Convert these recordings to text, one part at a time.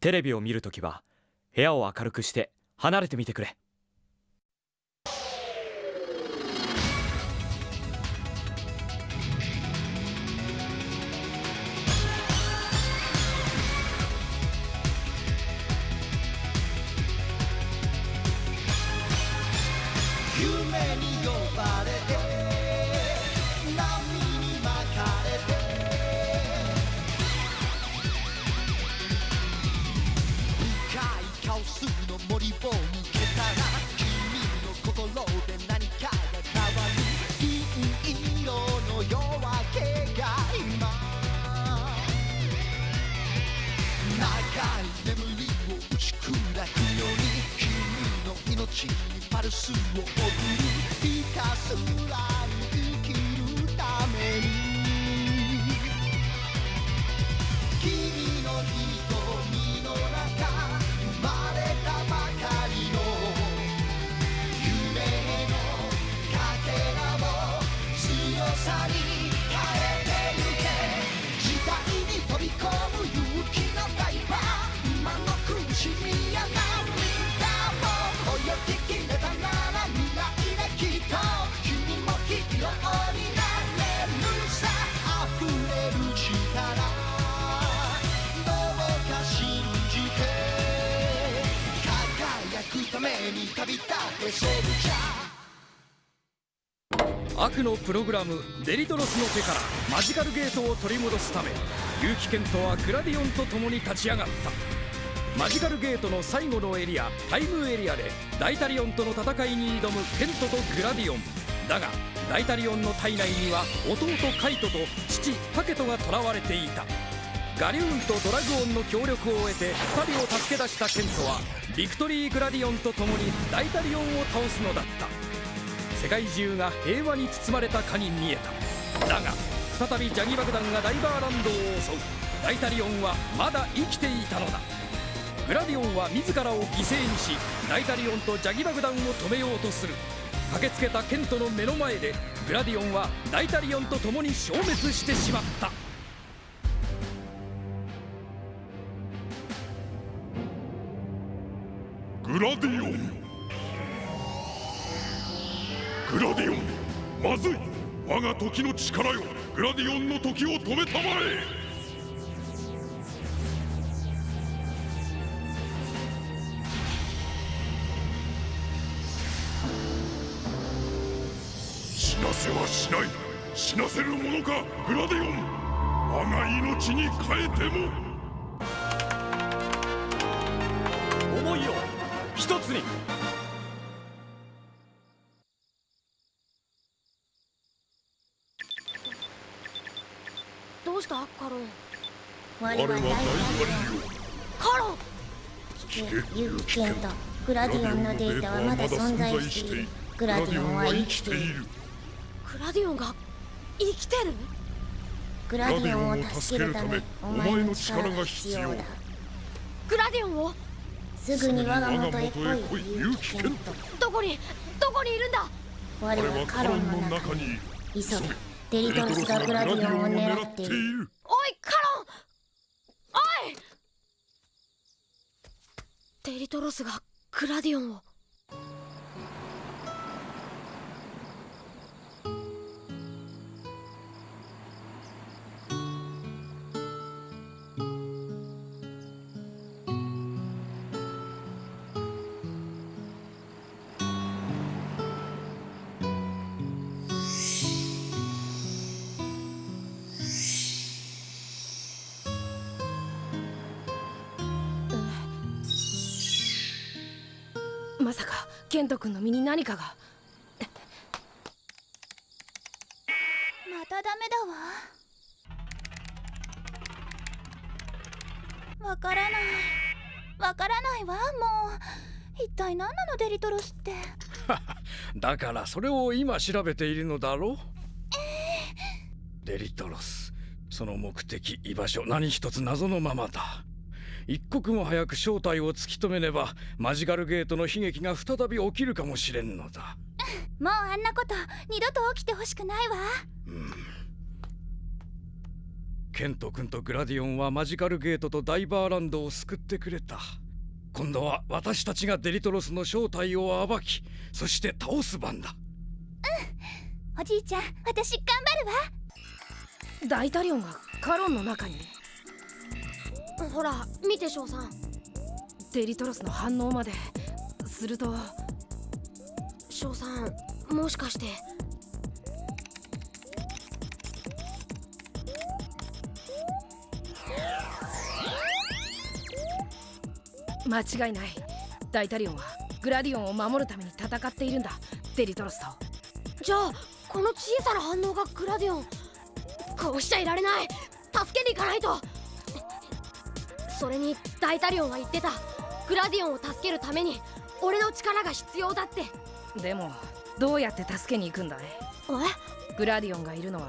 テレビを見るときは部屋を明るくして離れてみてくれ。夢にを抜けたら君の心で何かが変わる。銀色の夜明けが今。長い眠りを打ち砕くように君の命にパルスを送るひたすらために旅立ってソルジャー悪のプログラムデリトロスの手からマジカルゲートを取り戻すため結城健人はグラディオンと共に立ち上がった。マジカルゲートの最後のエリアタイムエリアでダイタリオンとの戦いに挑むケントとグラディオン。だがダイタリオンの体内には弟カイトと父タケトが囚われていた。ガリューンとドラグオンの協力を得て2人を助け出したケントはビクトリー・グラディオンと共にダイタリオンを倒すのだった。世界中が平和に包まれたかに見えた。だが再びジャギ爆弾がダイバーランドを襲う。ダイタリオンはまだ生きていたのだ。グラディオンは自らを犠牲にしダイタリオンとジャギ爆弾を止めようとする。駆けつけたケントの目の前でグラディオンはダイタリオンと共に消滅してしまった。グラディオン。グラディオンまずい。我が時の力よ。グラディオンの時を止めたまえ。死なせはしない。死なせるものかグラディオン。我が命に変えても。うしたカロ我は大我は大カロ聞けユーキケントグラディオンのデータはまだ存在している。グラディオンは生きている。グラディオンが生きてる？グラディオンを助けるためお前の力が必要だ。グラディオンをすすぐに我が元へ来い。ユーキケントどこに？どこにいるんだ？我我ははカロンの中に急げデリトロスがグラディオンを狙っている。おいカロン。おい！デリトロスがグラディオンを。ケント君の身に何かが。またダメだわ。わからない。わからないわもう。一体何なのデリトロスって。だからそれを今調べているのだろう、デリトロスその目的居場所何一つ謎のままだ一刻も早く正体を突き止めねばマジカルゲートの悲劇が再び起きるかもしれんのだ。もうあんなこと二度と起きてほしくないわ。ケント君とグラディオンはマジカルゲートとダイバーランドを救ってくれた。今度は私たちがデリトロスの正体を暴きそして倒す番だ。おじいちゃん私頑張るわ。ダイタリオンがカロンの中にほら見て翔さん。デリトロスの反応まですると翔さんもしかして。間違いない。ダイタリオンはグラディオンを守るために戦っているんだ。デリトロスと。じゃあこの小さな反応がグラディオン。こうしちゃいられない。助けに行かないとそれにダイタリオンは言ってた。グラディオンを助けるために俺の力が必要だって。でもどうやって助けに行くんだい？え？グラディオンがいるのは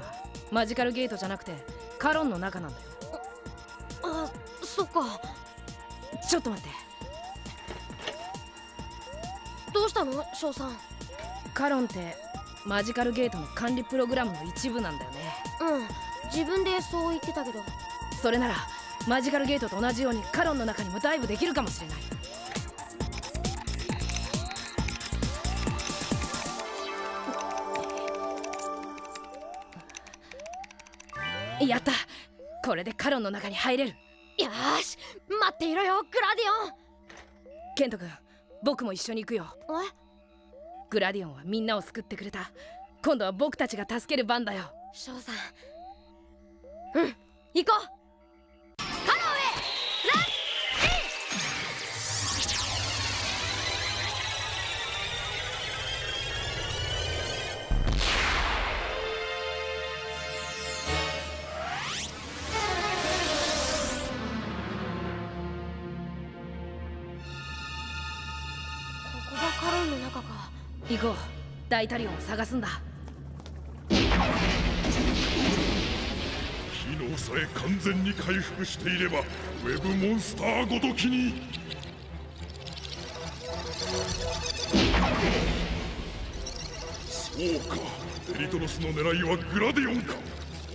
マジカルゲートじゃなくてカロンの中なんだよ。あそっか。ちょっと待って。どうしたの？翔さん。カロンってマジカルゲートの管理プログラムの一部なんだよね。うん。自分でそう言ってたけど。それならマジカルゲートと同じようにカロンの中にもダイブできるかもしれない。やった。これでカロンの中に入れる。よし。待っていろよグラディオン。ケント君僕も一緒に行くよ。グラディオンはみんなを救ってくれた。今度は僕たちが助ける番だよ。翔さん。うん。行こう行こう。ダイタリオンを探すんだ。機能さえ完全に回復していればウェブモンスターごときに。そうか。デリトロスの狙いはグラディオンか。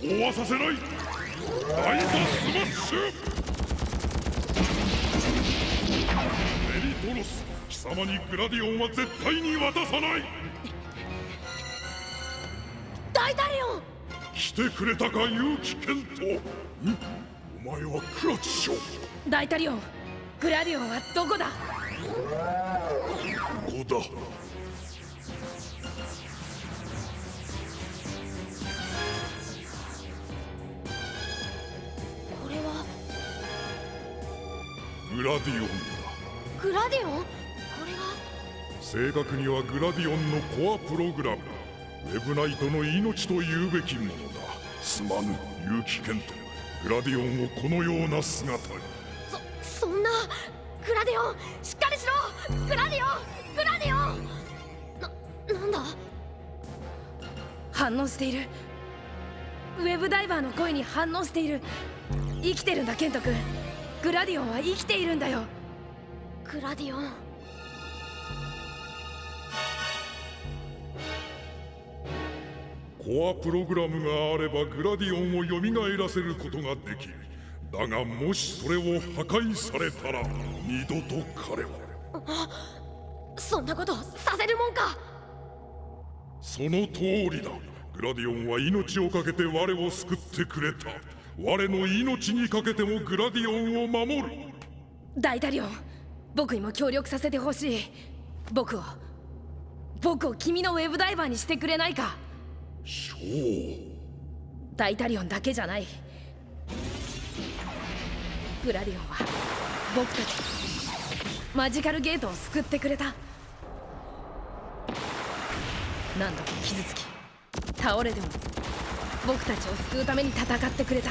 そうはさせない。ライトスマッシュ。デリトロス様にグラディオンは絶対に渡さない。ダイタリオン来てくれたか勇気ケントん？お前はクラチショダイタリオングラディオンはどこだ？ここだ。これは？グラディオンだ。グラディオン？正確にはグラディオンのコアプログラムウェブナイトの命と言うべきものだすまぬ勇気ケントグラディオンをこのような姿に。そそんなグラディオンしっかりしろグラディオングラディオン。ななんだ反応している。ウェブダイバーの声に反応している。生きてるんだケント君グラディオンは生きているんだよ。グラディオン。コアプログラムがあればグラディオンを蘇らせることができる。だがもしそれを破壊されたら二度と彼は。そんなことさせるもんか。その通りだ。グラディオンは命を懸けて我を救ってくれた。我の命にかけてもグラディオンを守る。ダイタリオン僕にも協力させてほしい。僕を僕を君のウェブダイバーにしてくれないかダイタリオンだけじゃない。グラディオンは僕たち。マジカルゲートを救ってくれた。何度も傷つき。倒れても僕たちを救うために戦ってくれた。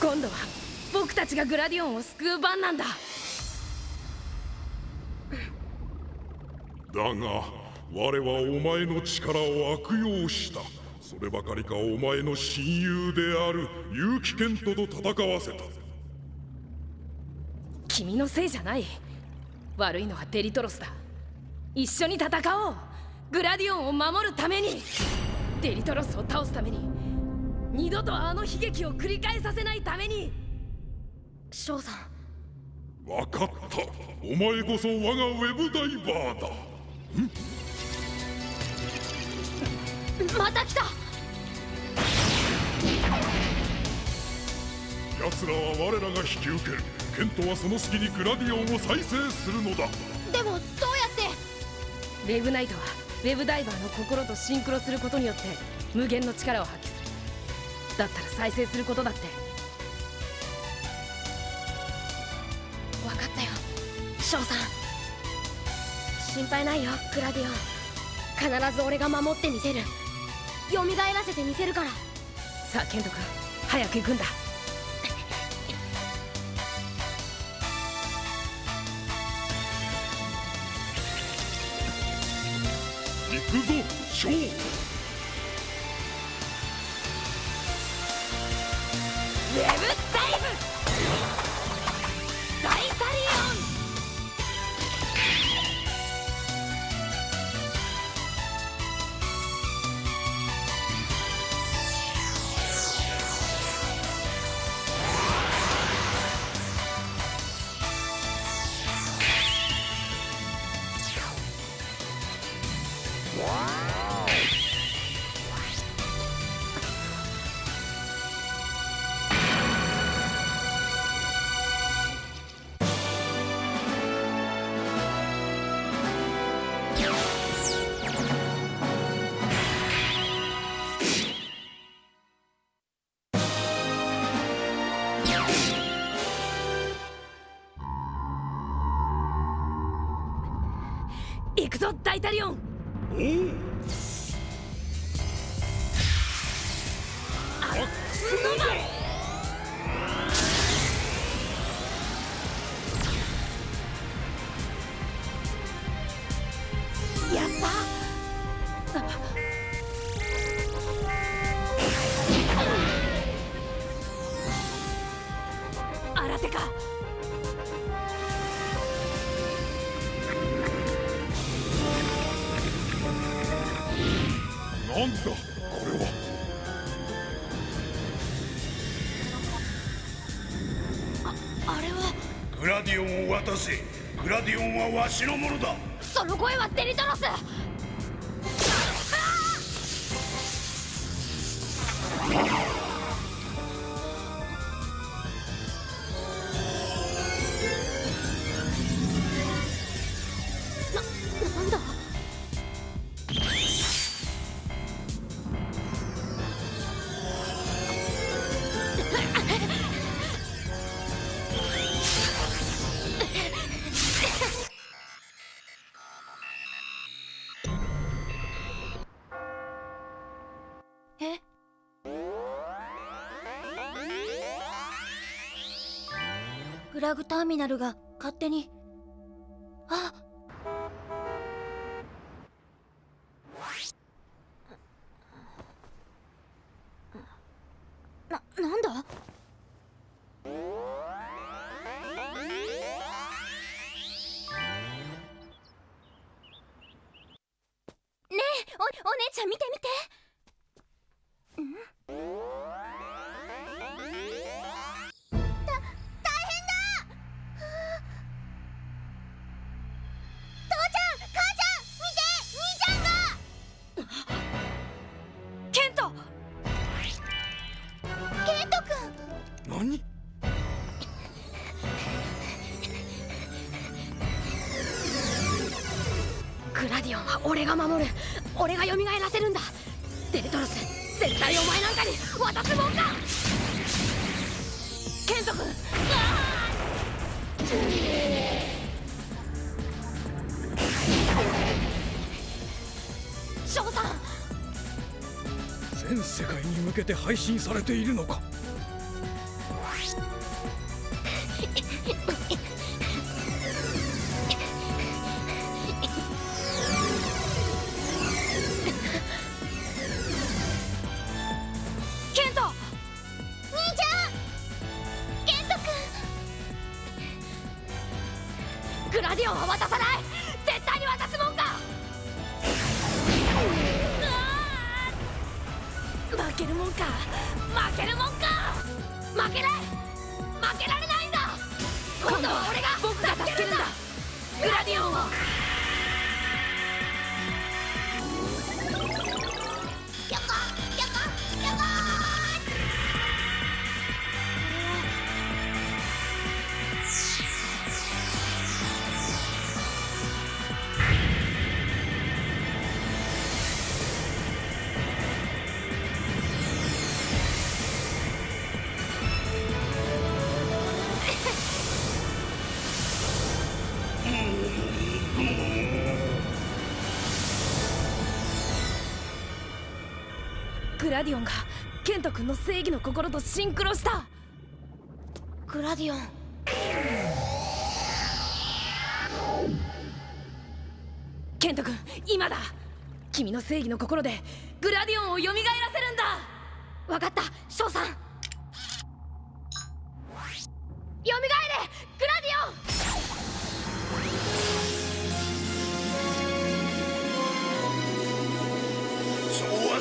今度は僕たちがグラディオンを救う番なんだ。だが我はお前の力を悪用した。そればかりかお前の親友である結城健人と戦わせた。君のせいじゃない。悪いのはデリトロスだ。一緒に戦おう。グラディオンを守るために。デリトロスを倒すために。二度とあの悲劇を繰り返させないために。翔さん。分かった。お前こそ我がウェブダイバーだまた来た。奴らは我らが引き受ける。ケントはその隙にグラディオンを再生するのだ。でもどうやって？ウェブナイトはウェブダイバーの心とシンクロすることによって無限の力を発揮する。だったら再生することだって。分かったよ。翔さん心配ないよグラディオン。必ず俺が守ってみせる。蘇らせてみせるから。さあケント君早く行くんだ。くぞショーくぞダイタリオン。おお渡せ。グラディオンはわしのものだ。その声はデリトロスラグターミナルが勝手に俺が守る。俺が蘇らせるんだ。デルトロス絶対お前なんかに渡すもんか。ケント君。翔さん。全世界に向けて配信されているのか。ラディオンがケント君の正義の心とシンクロした。グラディオン。ケント君今だ。君の正義の心でグラディオンを蘇らせるんだ。わかった翔さん。よみがえれ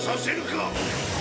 させるか。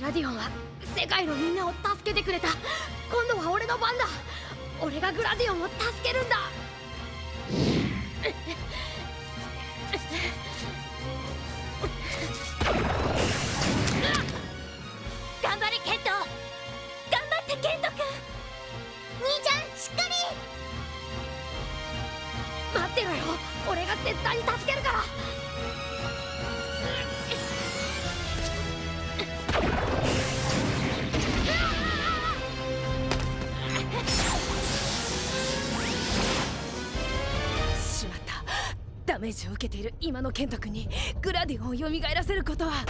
ラディオンは世界のみんなを助けてくれた。今度は俺の番だ。俺がグラディオンを助けるんだ。受けている今のケント君にグラディオンを蘇らせることは。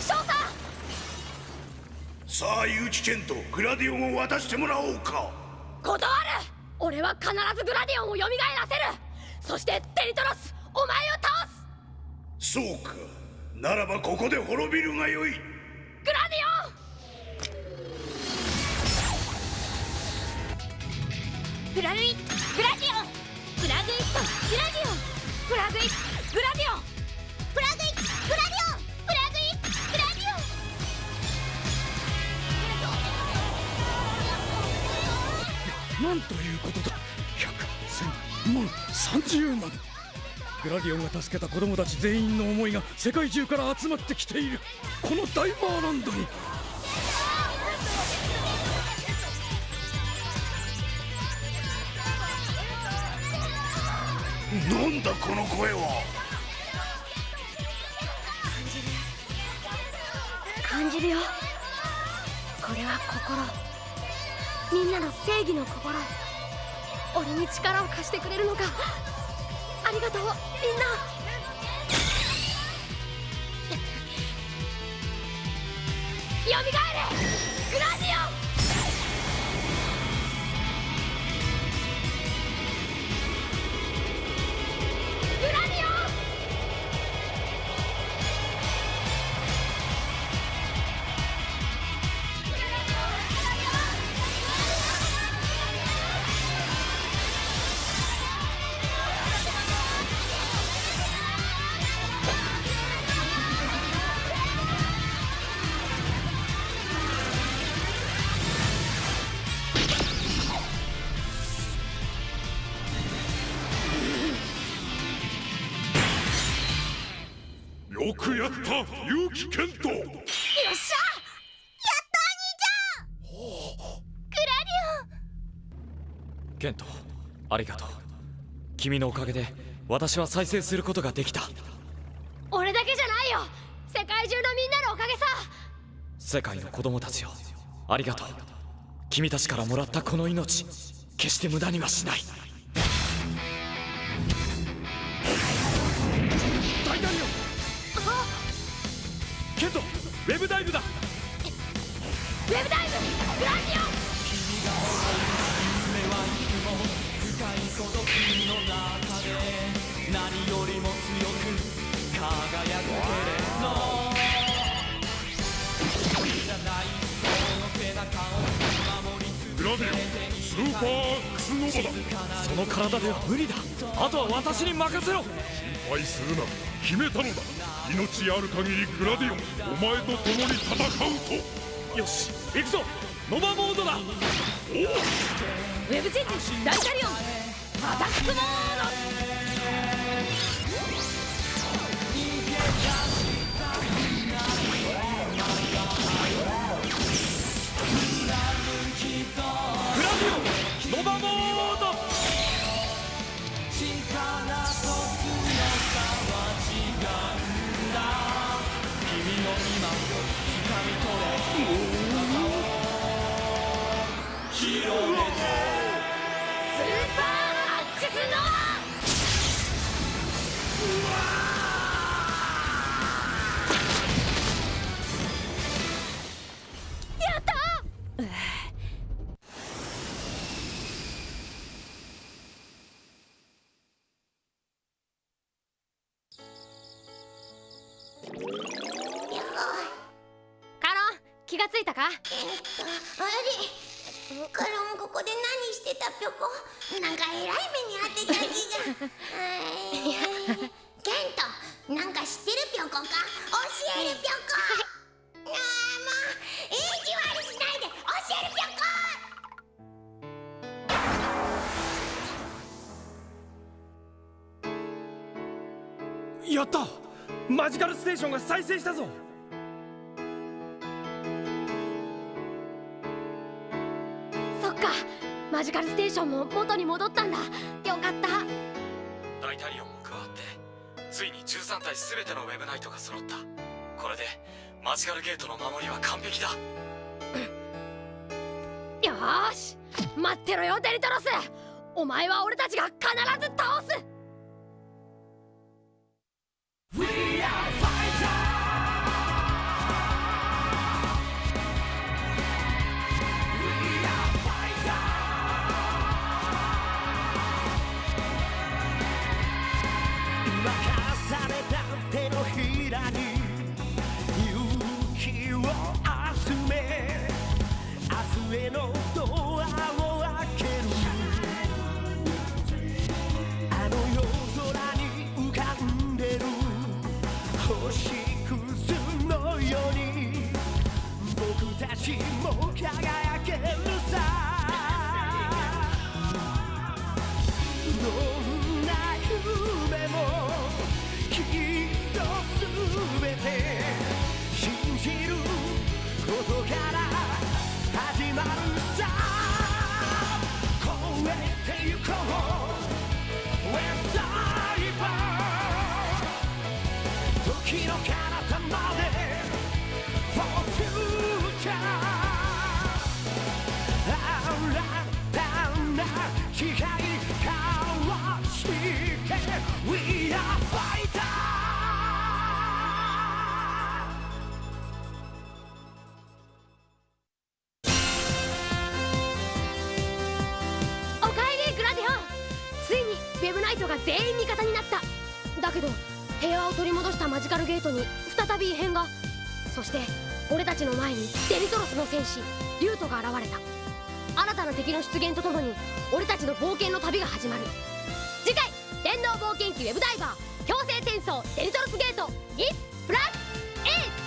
翔さんさあ結城健とグラディオンを渡してもらおうか。断る。俺は必ずグラディオンを蘇らせる。そしてデリトロスお前を倒す。そうか。ならばここで滅びるがよい。グラディオン！プラグイイットグラディオンプラグイグラディオンプラグイットグラディオンプラグイットグラディオンなんということだ。百千万三十万。グラディオンが助けた子供たち全員の思いが世界中から集まってきている。この大バーランドになんだこの声は。感じるよ。これは心。みんなの正義の心。俺に力を貸してくれるのかありがとう。みんな。よみがえれ。グラディやった結城健人よっしゃケントありがとう。君のおかげで私は再生することができた。俺だけじゃないよ。世界中のみんなのおかげさ。世界の子供たちよありがとう。君たちからもらったこの命。決して無駄にはしないブダイブだ。ウェブダイブグラディオングラディオンスーパー X ノバだ。その体では無理だ。あとは私に任せろ。心配するな。決めたのだ命ある限りグラディオンお前と共に戦うと。よし行くぞ。ノバモードだ。ウェブチェンジ大ダリオンアタックモード。気がついたか？あれカロンここで何してた？ぴょこ。なんかえらい目にてた気が。ケントなんか知ってるぴょこか？教えるぴょこ。あーもう意地悪しないで教えるぴょこ。やった！マジカルステーションが再生したぞか。マジカルステーションも元に戻ったんだ。よかった。ダイタリオンも加わってついに13体全てのウェブナイトが揃った。これでマジカルゲートの守りは完璧だ。よーし。待ってろよデリトロス。お前は俺たちが必ず倒すのドアを開ける。あの夜空に浮かんでる。星屑のように。僕たちも輝けるさ。どんな夢もきっとすべて信じることから。なるさ。超えてゆこう。を取り戻したマジカルゲートに再び異変が。そして俺たちの前にデリトロスの戦士リュートが現れた。新たな敵の出現とともに俺たちの冒険の旅が始まる。次回「電脳冒険記ウェブダイバー強制転送デリトロスゲート GIF プラス8」